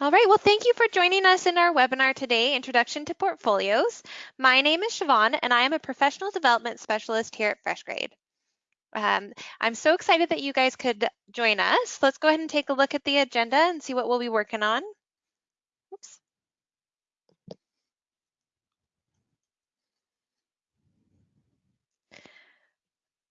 All right, well, thank you for joining us in our webinar today, Introduction to Portfolios. My name is Siobhan, and I am a professional development specialist here at FreshGrade. Um, I'm so excited that you guys could join us. Let's go ahead and take a look at the agenda and see what we'll be working on. Oops.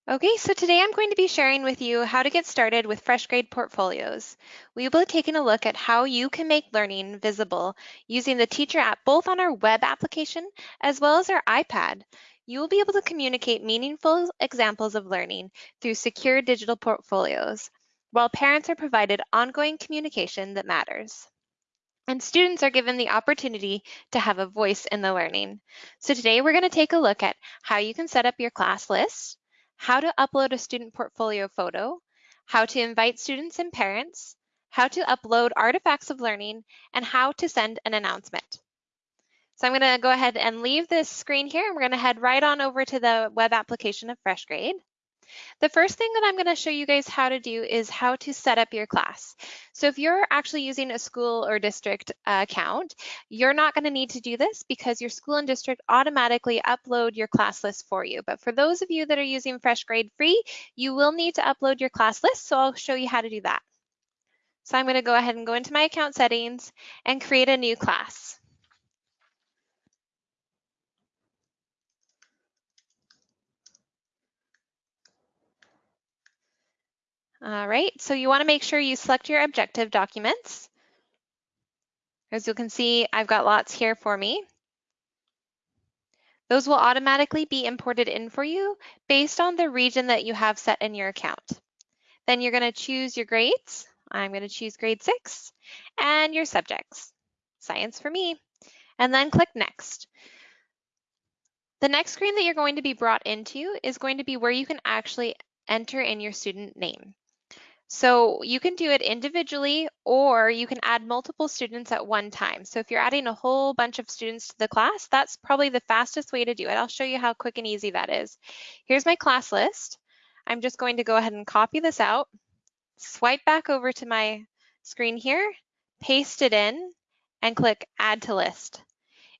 Okay, so today I'm going to be sharing with you how to get started with FreshGrade portfolios. We will be taking a look at how you can make learning visible using the teacher app both on our web application as well as our iPad. You will be able to communicate meaningful examples of learning through secure digital portfolios, while parents are provided ongoing communication that matters. And students are given the opportunity to have a voice in the learning. So today we're going to take a look at how you can set up your class list, how to upload a student portfolio photo, how to invite students and parents, how to upload artifacts of learning, and how to send an announcement. So I'm going to go ahead and leave this screen here and we're going to head right on over to the web application of FreshGrade. The first thing that I'm going to show you guys how to do is how to set up your class. So if you're actually using a school or district account, you're not going to need to do this because your school and district automatically upload your class list for you. But for those of you that are using FreshGrade Free, you will need to upload your class list, so I'll show you how to do that. So I'm going to go ahead and go into my account settings and create a new class. All right, so you wanna make sure you select your objective documents. As you can see, I've got lots here for me. Those will automatically be imported in for you based on the region that you have set in your account. Then you're gonna choose your grades. I'm gonna choose grade six and your subjects, science for me, and then click next. The next screen that you're going to be brought into is going to be where you can actually enter in your student name. So you can do it individually or you can add multiple students at one time. So if you're adding a whole bunch of students to the class, that's probably the fastest way to do it. I'll show you how quick and easy that is. Here's my class list. I'm just going to go ahead and copy this out, swipe back over to my screen here, paste it in, and click add to list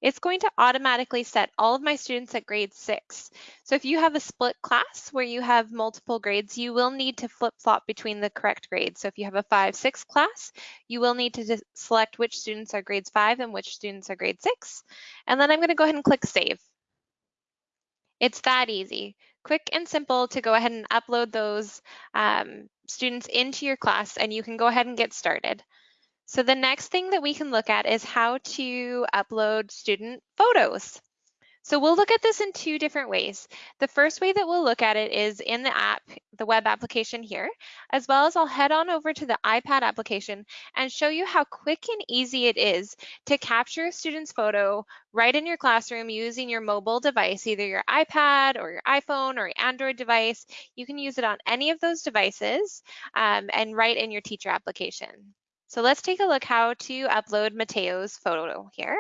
it's going to automatically set all of my students at grade six. So if you have a split class where you have multiple grades, you will need to flip-flop between the correct grades. So if you have a five, six class, you will need to select which students are grades five and which students are grade six. And then I'm gonna go ahead and click save. It's that easy. Quick and simple to go ahead and upload those um, students into your class and you can go ahead and get started. So the next thing that we can look at is how to upload student photos. So we'll look at this in two different ways. The first way that we'll look at it is in the app, the web application here, as well as I'll head on over to the iPad application and show you how quick and easy it is to capture a student's photo right in your classroom using your mobile device, either your iPad or your iPhone or your Android device. You can use it on any of those devices um, and right in your teacher application. So let's take a look how to upload Mateo's photo here.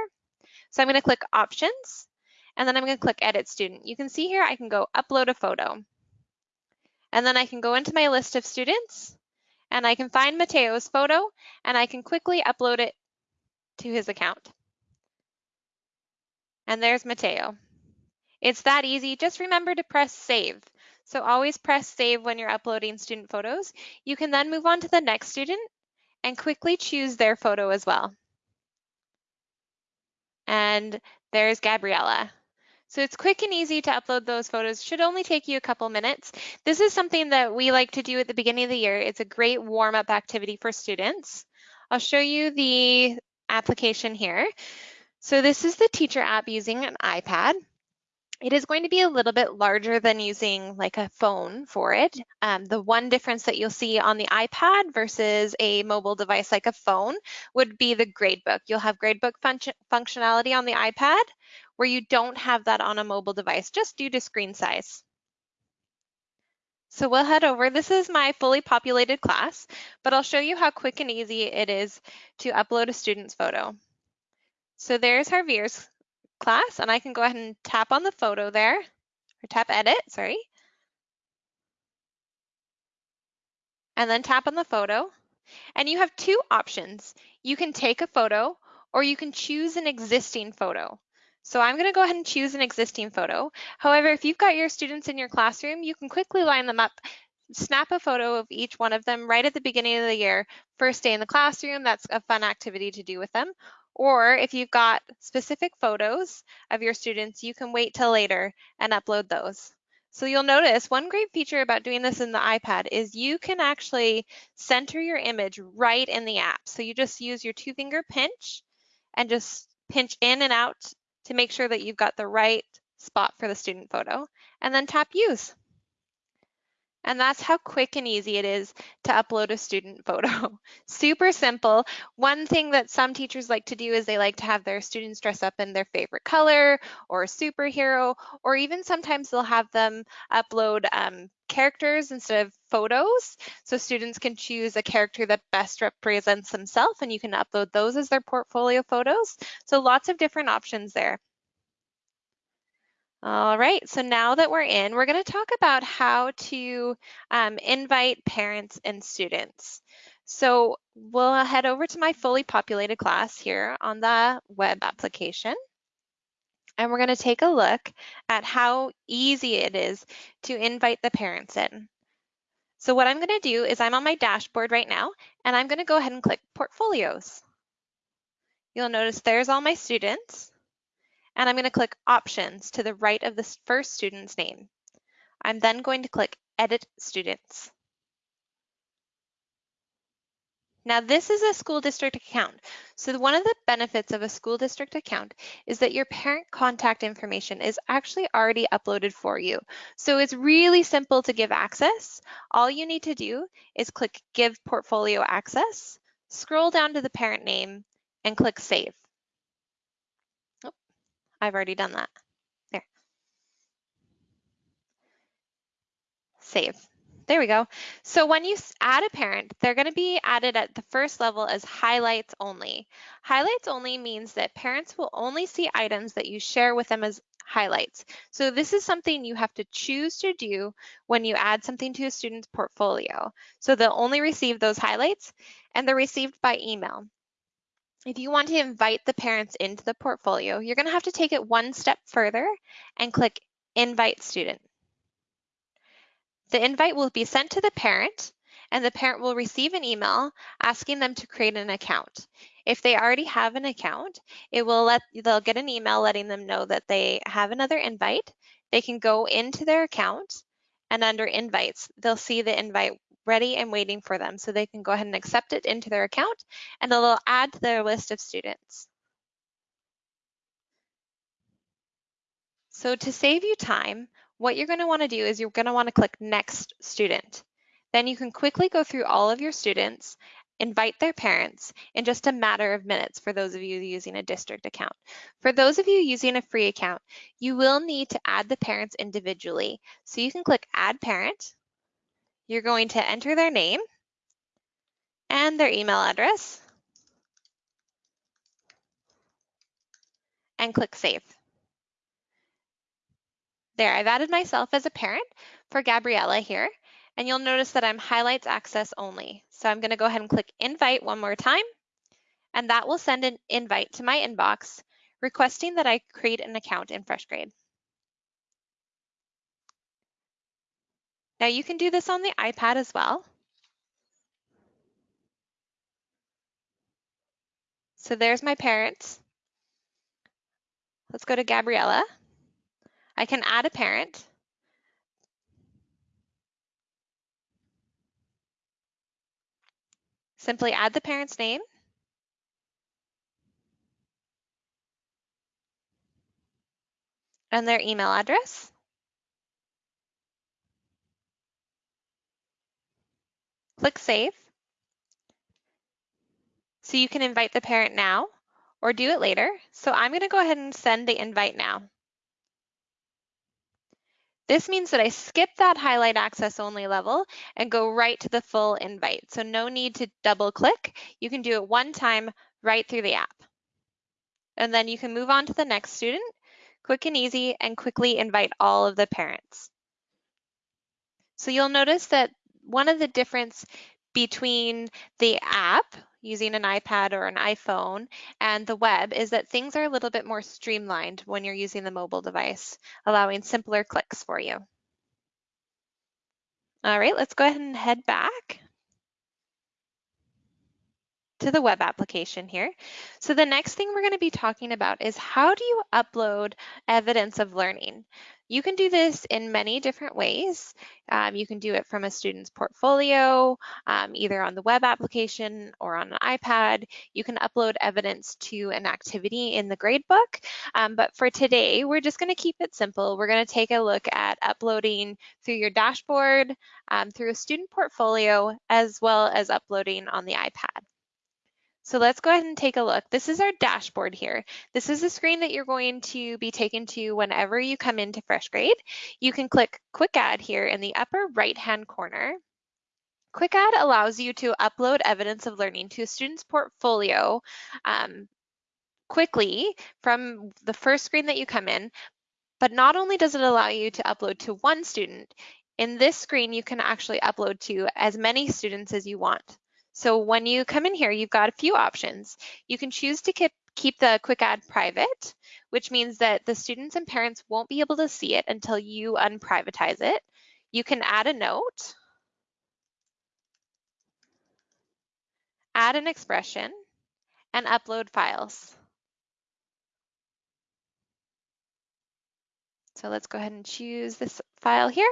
So I'm going to click options and then I'm going to click edit student. You can see here I can go upload a photo. And then I can go into my list of students and I can find Mateo's photo and I can quickly upload it to his account. And there's Mateo. It's that easy. Just remember to press save. So always press save when you're uploading student photos. You can then move on to the next student and quickly choose their photo as well. And there's Gabriella. So it's quick and easy to upload those photos. Should only take you a couple minutes. This is something that we like to do at the beginning of the year. It's a great warm-up activity for students. I'll show you the application here. So this is the teacher app using an iPad. It is going to be a little bit larger than using like a phone for it. Um, the one difference that you'll see on the iPad versus a mobile device like a phone would be the gradebook. You'll have gradebook function functionality on the iPad where you don't have that on a mobile device just due to screen size. So we'll head over. This is my fully populated class, but I'll show you how quick and easy it is to upload a student's photo. So there's Javier's class and I can go ahead and tap on the photo there or tap edit, sorry. And then tap on the photo And you have two options. You can take a photo or you can choose an existing photo. So I'm going to go ahead and choose an existing photo. However, if you've got your students in your classroom, you can quickly line them up, snap a photo of each one of them right at the beginning of the year, first day in the classroom. That's a fun activity to do with them. Or if you've got specific photos of your students, you can wait till later and upload those. So you'll notice one great feature about doing this in the iPad is you can actually center your image right in the app. So you just use your two finger pinch and just pinch in and out to make sure that you've got the right spot for the student photo and then tap use. And that's how quick and easy it is to upload a student photo. Super simple. One thing that some teachers like to do is they like to have their students dress up in their favorite color or superhero, or even sometimes they'll have them upload um, characters instead of photos. So students can choose a character that best represents themselves and you can upload those as their portfolio photos. So lots of different options there. All right, so now that we're in, we're going to talk about how to um, invite parents and students. So we'll head over to my fully populated class here on the web application. And we're going to take a look at how easy it is to invite the parents in. So what I'm going to do is I'm on my dashboard right now, and I'm going to go ahead and click Portfolios. You'll notice there's all my students and I'm going to click Options to the right of the first student's name. I'm then going to click Edit Students. Now this is a school district account. So one of the benefits of a school district account is that your parent contact information is actually already uploaded for you. So it's really simple to give access. All you need to do is click Give Portfolio Access, scroll down to the parent name, and click Save. I've already done that. There. Save. There we go. So when you add a parent, they're going to be added at the first level as highlights only. Highlights only means that parents will only see items that you share with them as highlights. So this is something you have to choose to do when you add something to a student's portfolio. So they'll only receive those highlights and they're received by email if you want to invite the parents into the portfolio, you're going to have to take it one step further and click Invite Student. The invite will be sent to the parent and the parent will receive an email asking them to create an account. If they already have an account, it will let they'll get an email letting them know that they have another invite. They can go into their account and under invites, they'll see the invite ready and waiting for them. So they can go ahead and accept it into their account and it'll add to their list of students. So to save you time, what you're gonna wanna do is you're gonna wanna click Next Student. Then you can quickly go through all of your students, invite their parents in just a matter of minutes for those of you using a district account. For those of you using a free account, you will need to add the parents individually. So you can click Add Parent, you're going to enter their name and their email address and click Save. There, I've added myself as a parent for Gabriella here, and you'll notice that I'm highlights access only. So I'm gonna go ahead and click invite one more time, and that will send an invite to my inbox requesting that I create an account in FreshGrade. Now you can do this on the iPad as well. So there's my parents. Let's go to Gabriella. I can add a parent. Simply add the parent's name. And their email address. Click Save. So you can invite the parent now or do it later. So I'm going to go ahead and send the invite now. This means that I skip that highlight access only level and go right to the full invite. So no need to double click. You can do it one time right through the app. And then you can move on to the next student, quick and easy, and quickly invite all of the parents. So you'll notice that one of the difference between the app using an iPad or an iPhone and the web is that things are a little bit more streamlined when you're using the mobile device, allowing simpler clicks for you. All right, let's go ahead and head back to the web application here. So the next thing we're going to be talking about is how do you upload evidence of learning? You can do this in many different ways. Um, you can do it from a student's portfolio, um, either on the web application or on an iPad. You can upload evidence to an activity in the gradebook. Um, but for today, we're just gonna keep it simple. We're gonna take a look at uploading through your dashboard, um, through a student portfolio, as well as uploading on the iPad. So let's go ahead and take a look. This is our dashboard here. This is the screen that you're going to be taken to whenever you come into FreshGrade. You can click Quick Add here in the upper right-hand corner. Quick Add allows you to upload evidence of learning to a student's portfolio um, quickly from the first screen that you come in, but not only does it allow you to upload to one student, in this screen you can actually upload to as many students as you want. So when you come in here, you've got a few options. You can choose to keep, keep the quick add private, which means that the students and parents won't be able to see it until you unprivatize it. You can add a note, add an expression, and upload files. So let's go ahead and choose this file here.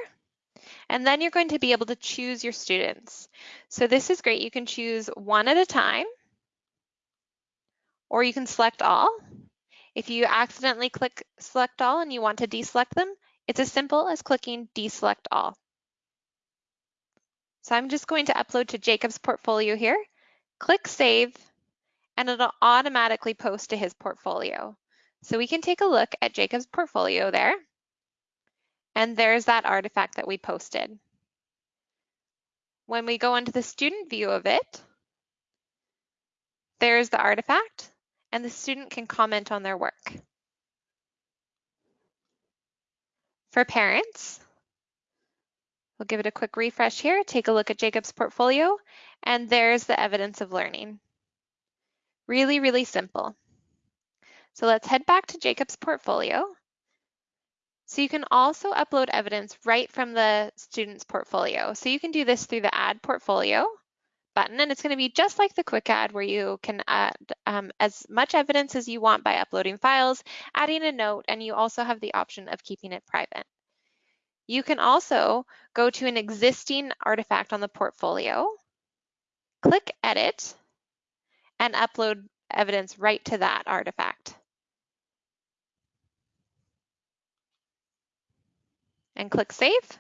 And then you're going to be able to choose your students. So this is great. You can choose one at a time, or you can select all. If you accidentally click select all and you want to deselect them, it's as simple as clicking deselect all. So I'm just going to upload to Jacob's portfolio here, click save, and it'll automatically post to his portfolio. So we can take a look at Jacob's portfolio there. And there's that artifact that we posted. When we go into the student view of it, there's the artifact and the student can comment on their work. For parents, we'll give it a quick refresh here, take a look at Jacob's portfolio, and there's the evidence of learning. Really, really simple. So let's head back to Jacob's portfolio so you can also upload evidence right from the student's portfolio. So you can do this through the Add Portfolio button, and it's going to be just like the Quick Add where you can add um, as much evidence as you want by uploading files, adding a note, and you also have the option of keeping it private. You can also go to an existing artifact on the portfolio, click Edit, and upload evidence right to that artifact. And click Save.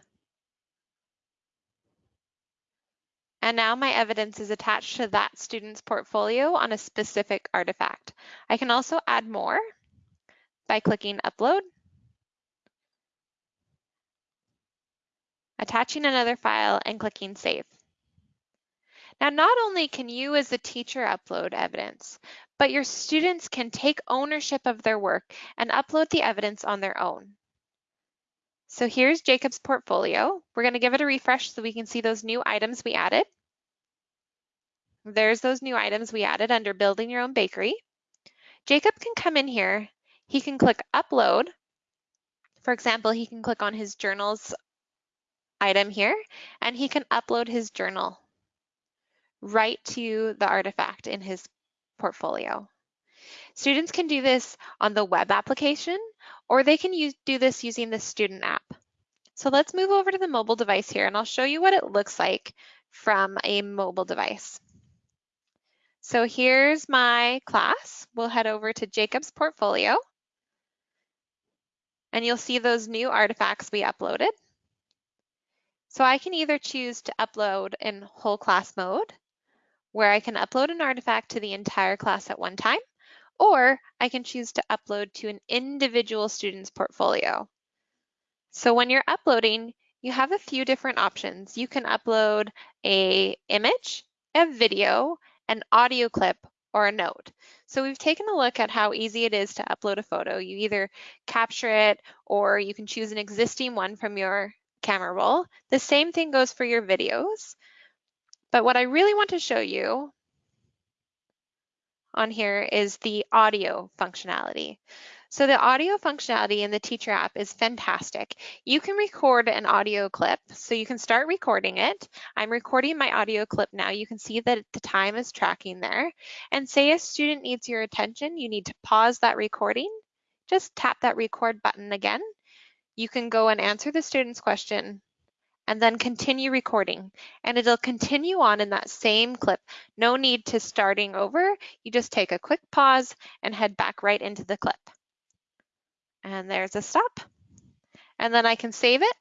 And now my evidence is attached to that student's portfolio on a specific artifact. I can also add more by clicking Upload, attaching another file, and clicking Save. Now, not only can you as the teacher upload evidence, but your students can take ownership of their work and upload the evidence on their own. So here's Jacob's portfolio. We're going to give it a refresh so we can see those new items we added. There's those new items we added under building your own bakery. Jacob can come in here. He can click upload. For example, he can click on his journals item here and he can upload his journal right to the artifact in his portfolio. Students can do this on the web application or they can use, do this using the student app. So let's move over to the mobile device here and I'll show you what it looks like from a mobile device. So here's my class. We'll head over to Jacob's portfolio and you'll see those new artifacts we uploaded. So I can either choose to upload in whole class mode, where I can upload an artifact to the entire class at one time, or I can choose to upload to an individual student's portfolio. So when you're uploading, you have a few different options. You can upload a image, a video, an audio clip, or a note. So we've taken a look at how easy it is to upload a photo. You either capture it or you can choose an existing one from your camera roll. The same thing goes for your videos. But what I really want to show you on here is the audio functionality. So the audio functionality in the teacher app is fantastic. You can record an audio clip, so you can start recording it. I'm recording my audio clip now. You can see that the time is tracking there. And say a student needs your attention, you need to pause that recording. Just tap that record button again. You can go and answer the student's question and then continue recording. And it'll continue on in that same clip. No need to starting over. You just take a quick pause and head back right into the clip. And there's a stop. And then I can save it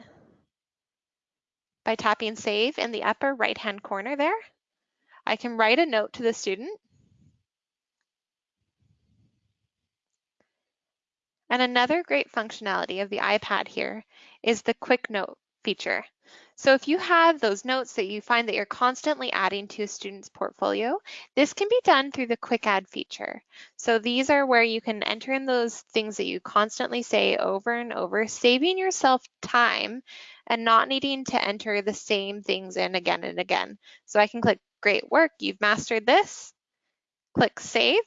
by tapping save in the upper right hand corner there. I can write a note to the student. And another great functionality of the iPad here is the quick note feature. So if you have those notes that you find that you're constantly adding to a student's portfolio, this can be done through the quick add feature. So these are where you can enter in those things that you constantly say over and over, saving yourself time and not needing to enter the same things in again and again. So I can click great work, you've mastered this, click save,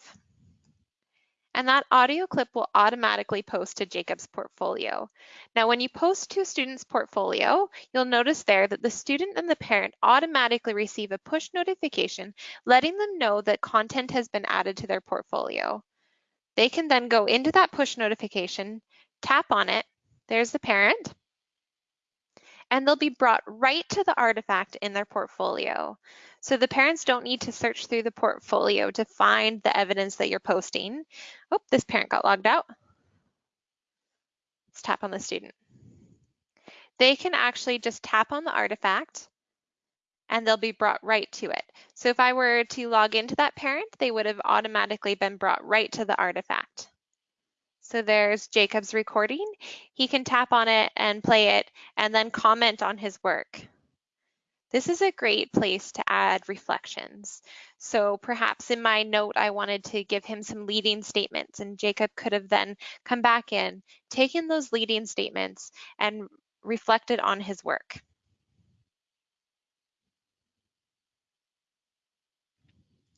and that audio clip will automatically post to Jacob's portfolio. Now, when you post to a student's portfolio, you'll notice there that the student and the parent automatically receive a push notification letting them know that content has been added to their portfolio. They can then go into that push notification, tap on it, there's the parent, and they'll be brought right to the artifact in their portfolio. So the parents don't need to search through the portfolio to find the evidence that you're posting. Oh, this parent got logged out. Let's tap on the student. They can actually just tap on the artifact and they'll be brought right to it. So if I were to log into that parent, they would have automatically been brought right to the artifact. So there's Jacob's recording. He can tap on it and play it and then comment on his work. This is a great place to add reflections. So perhaps in my note, I wanted to give him some leading statements and Jacob could have then come back in, taken those leading statements and reflected on his work.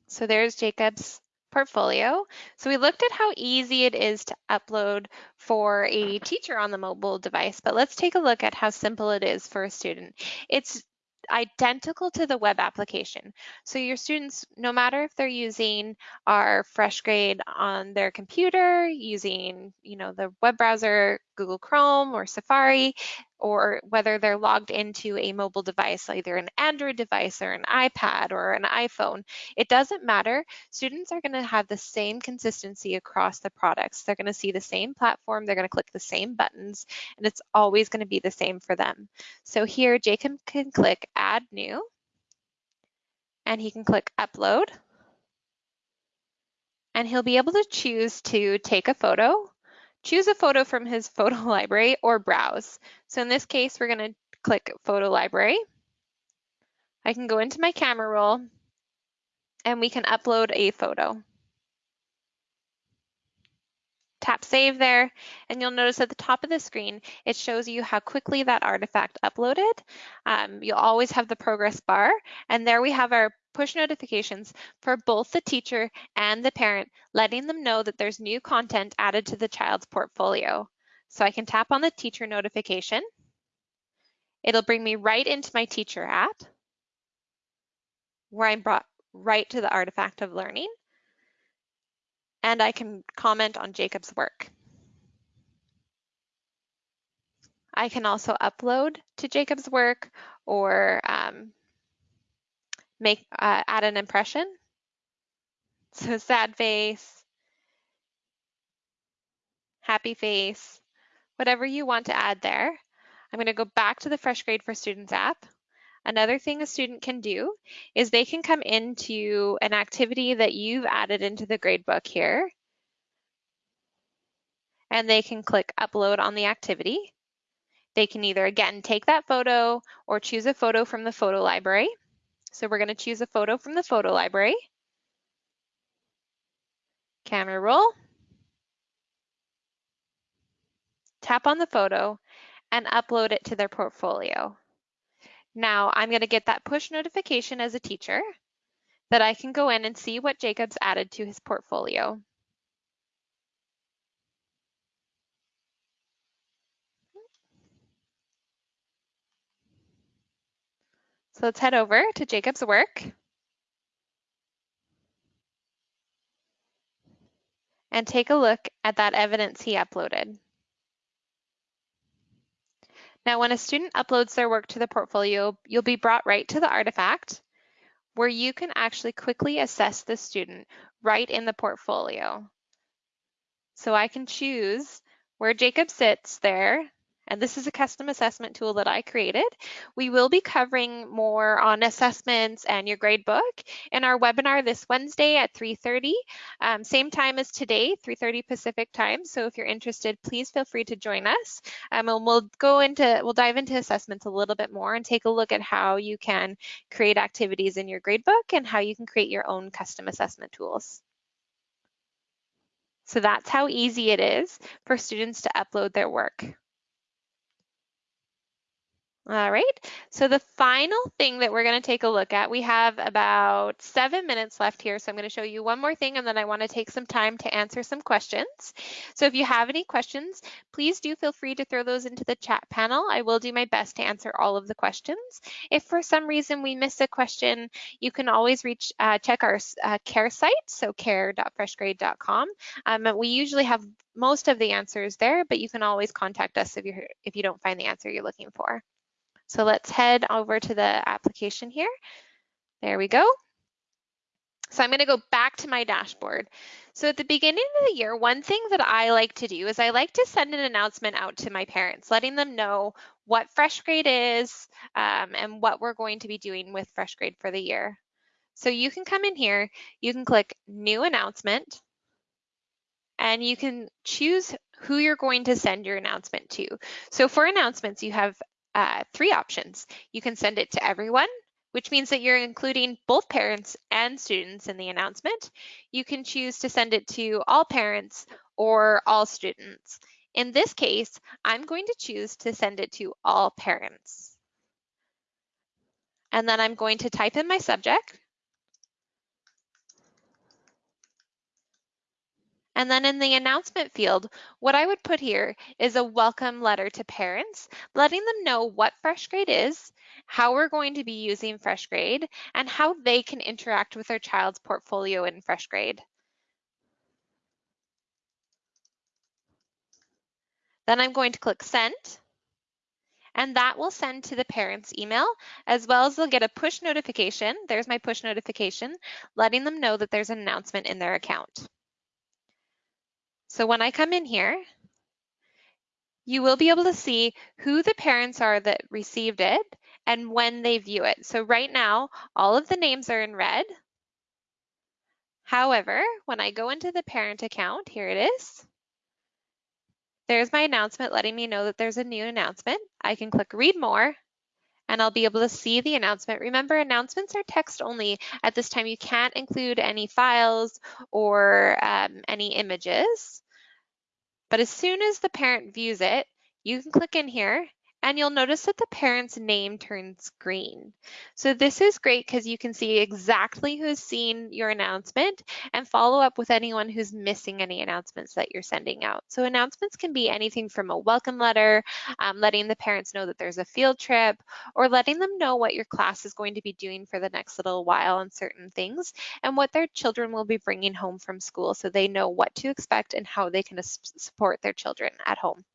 So there's Jacob's portfolio. So we looked at how easy it is to upload for a teacher on the mobile device, but let's take a look at how simple it is for a student. It's identical to the web application. So your students, no matter if they're using our FreshGrade on their computer, using you know the web browser, Google Chrome or Safari, or whether they're logged into a mobile device, either an Android device or an iPad or an iPhone, it doesn't matter. Students are going to have the same consistency across the products. They're going to see the same platform, they're going to click the same buttons, and it's always going to be the same for them. So here, Jacob can click Add New, and he can click Upload, and he'll be able to choose to take a photo choose a photo from his photo library or browse. So in this case, we're going to click photo library. I can go into my camera roll and we can upload a photo. Tap save there and you'll notice at the top of the screen it shows you how quickly that artifact uploaded. Um, you'll always have the progress bar and there we have our push notifications for both the teacher and the parent, letting them know that there's new content added to the child's portfolio. So I can tap on the teacher notification. It'll bring me right into my teacher app where I'm brought right to the artifact of learning. And I can comment on Jacob's work. I can also upload to Jacob's work or um, make uh, add an impression. So sad face, happy face, whatever you want to add there. I'm going to go back to the FreshGrade for Students app. Another thing a student can do is they can come into an activity that you've added into the gradebook here. And they can click upload on the activity. They can either, again, take that photo or choose a photo from the photo library. So we're going to choose a photo from the photo library. Camera roll. Tap on the photo and upload it to their portfolio. Now I'm going to get that push notification as a teacher that I can go in and see what Jacob's added to his portfolio. So let's head over to Jacob's work. And take a look at that evidence he uploaded. Now, when a student uploads their work to the portfolio, you'll be brought right to the artifact where you can actually quickly assess the student right in the portfolio. So I can choose where Jacob sits there and this is a custom assessment tool that I created. We will be covering more on assessments and your grade book in our webinar this Wednesday at 3.30, um, same time as today, 3.30 Pacific time. So if you're interested, please feel free to join us. Um, and we'll go into, we'll dive into assessments a little bit more and take a look at how you can create activities in your grade book and how you can create your own custom assessment tools. So that's how easy it is for students to upload their work. All right, so the final thing that we're going to take a look at, we have about seven minutes left here, so I'm going to show you one more thing and then I want to take some time to answer some questions. So if you have any questions, please do feel free to throw those into the chat panel. I will do my best to answer all of the questions. If for some reason we miss a question, you can always reach uh, check our uh, care site, so care.freshgrade.com. Um, we usually have most of the answers there, but you can always contact us if, you're, if you don't find the answer you're looking for. So let's head over to the application here. There we go. So I'm going to go back to my dashboard. So at the beginning of the year, one thing that I like to do is I like to send an announcement out to my parents, letting them know what Fresh Grade is um, and what we're going to be doing with Fresh Grade for the year. So you can come in here, you can click New Announcement, and you can choose who you're going to send your announcement to. So for announcements, you have uh, three options. You can send it to everyone, which means that you're including both parents and students in the announcement. You can choose to send it to all parents or all students. In this case, I'm going to choose to send it to all parents. And then I'm going to type in my subject, And then in the announcement field, what I would put here is a welcome letter to parents, letting them know what Fresh Grade is, how we're going to be using Fresh Grade, and how they can interact with their child's portfolio in Fresh Grade. Then I'm going to click send and that will send to the parent's email as well as they'll get a push notification. There's my push notification, letting them know that there's an announcement in their account. So when I come in here, you will be able to see who the parents are that received it and when they view it. So right now, all of the names are in red. However, when I go into the parent account, here it is. There's my announcement letting me know that there's a new announcement. I can click read more and I'll be able to see the announcement. Remember, announcements are text only. At this time, you can't include any files or um, any images. But as soon as the parent views it, you can click in here and you'll notice that the parent's name turns green. So this is great because you can see exactly who's seen your announcement and follow up with anyone who's missing any announcements that you're sending out. So announcements can be anything from a welcome letter, um, letting the parents know that there's a field trip, or letting them know what your class is going to be doing for the next little while on certain things and what their children will be bringing home from school so they know what to expect and how they can support their children at home.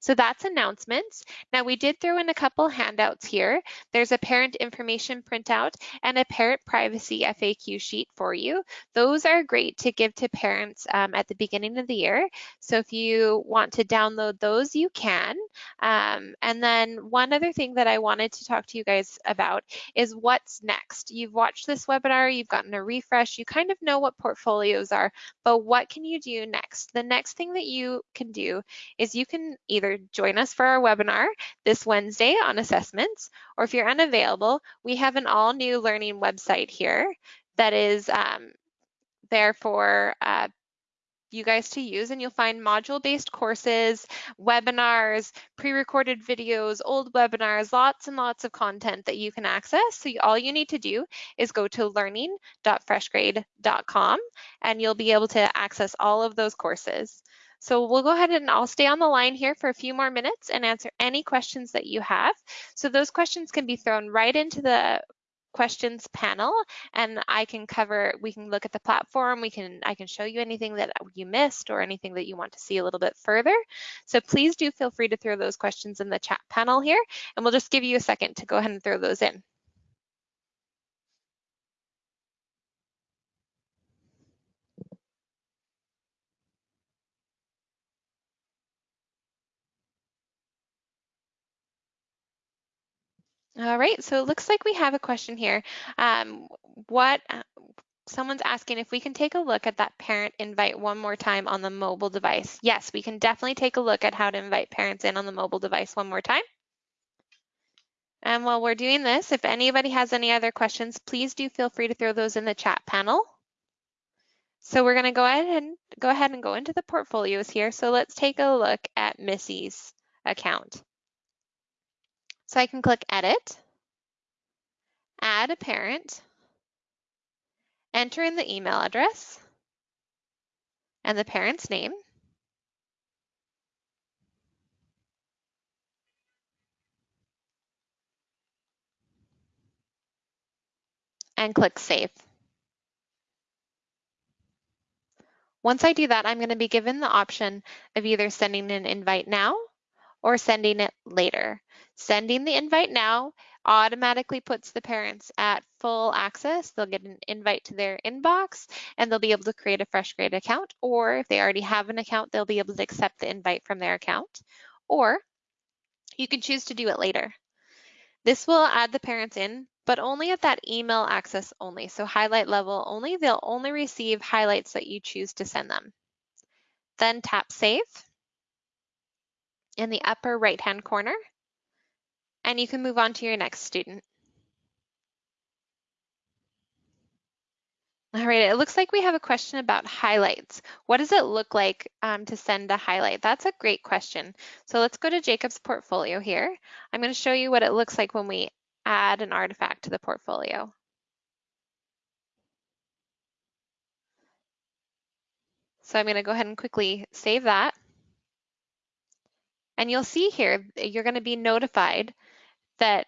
So that's announcements. Now we did throw in a couple handouts here. There's a parent information printout and a parent privacy FAQ sheet for you. Those are great to give to parents um, at the beginning of the year. So if you want to download those, you can. Um, and then one other thing that I wanted to talk to you guys about is what's next. You've watched this webinar, you've gotten a refresh, you kind of know what portfolios are, but what can you do next? The next thing that you can do is you can either join us for our webinar this Wednesday on assessments, or if you're unavailable, we have an all new learning website here that is um, there for uh, you guys to use and you'll find module-based courses, webinars, pre-recorded videos, old webinars, lots and lots of content that you can access. So all you need to do is go to learning.freshgrade.com and you'll be able to access all of those courses. So we'll go ahead and I'll stay on the line here for a few more minutes and answer any questions that you have. So those questions can be thrown right into the questions panel and I can cover, we can look at the platform, we can, I can show you anything that you missed or anything that you want to see a little bit further. So please do feel free to throw those questions in the chat panel here and we'll just give you a second to go ahead and throw those in. All right, so it looks like we have a question here. Um, what uh, someone's asking if we can take a look at that parent invite one more time on the mobile device. Yes, we can definitely take a look at how to invite parents in on the mobile device one more time. And while we're doing this, if anybody has any other questions, please do feel free to throw those in the chat panel. So we're gonna go ahead and go ahead and go into the portfolios here. So let's take a look at Missy's account. So I can click edit, add a parent, enter in the email address and the parent's name. and click Save. Once I do that, I'm going to be given the option of either sending an invite now or sending it later. Sending the invite now automatically puts the parents at full access. They'll get an invite to their inbox and they'll be able to create a fresh grade account or if they already have an account, they'll be able to accept the invite from their account or you can choose to do it later. This will add the parents in, but only at that email access only. So highlight level only, they'll only receive highlights that you choose to send them. Then tap save in the upper right hand corner and you can move on to your next student. All right, it looks like we have a question about highlights. What does it look like um, to send a highlight? That's a great question. So let's go to Jacob's portfolio here. I'm going to show you what it looks like when we add an artifact to the portfolio. So I'm going to go ahead and quickly save that. And you'll see here, you're going to be notified that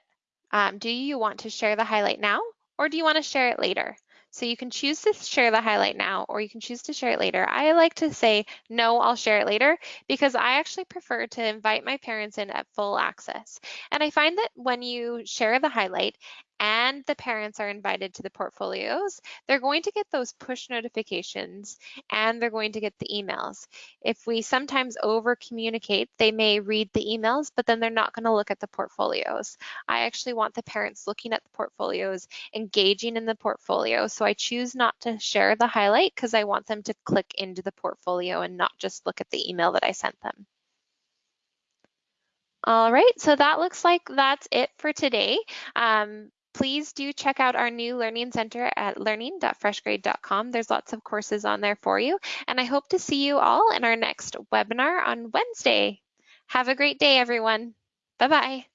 um, do you want to share the highlight now or do you want to share it later? So you can choose to share the highlight now or you can choose to share it later. I like to say, no, I'll share it later because I actually prefer to invite my parents in at full access. And I find that when you share the highlight and the parents are invited to the portfolios, they're going to get those push notifications and they're going to get the emails. If we sometimes over communicate, they may read the emails, but then they're not going to look at the portfolios. I actually want the parents looking at the portfolios, engaging in the portfolio. So I choose not to share the highlight because I want them to click into the portfolio and not just look at the email that I sent them. All right, so that looks like that's it for today. Um, please do check out our new Learning Center at learning.freshgrade.com. There's lots of courses on there for you. And I hope to see you all in our next webinar on Wednesday. Have a great day, everyone. Bye-bye.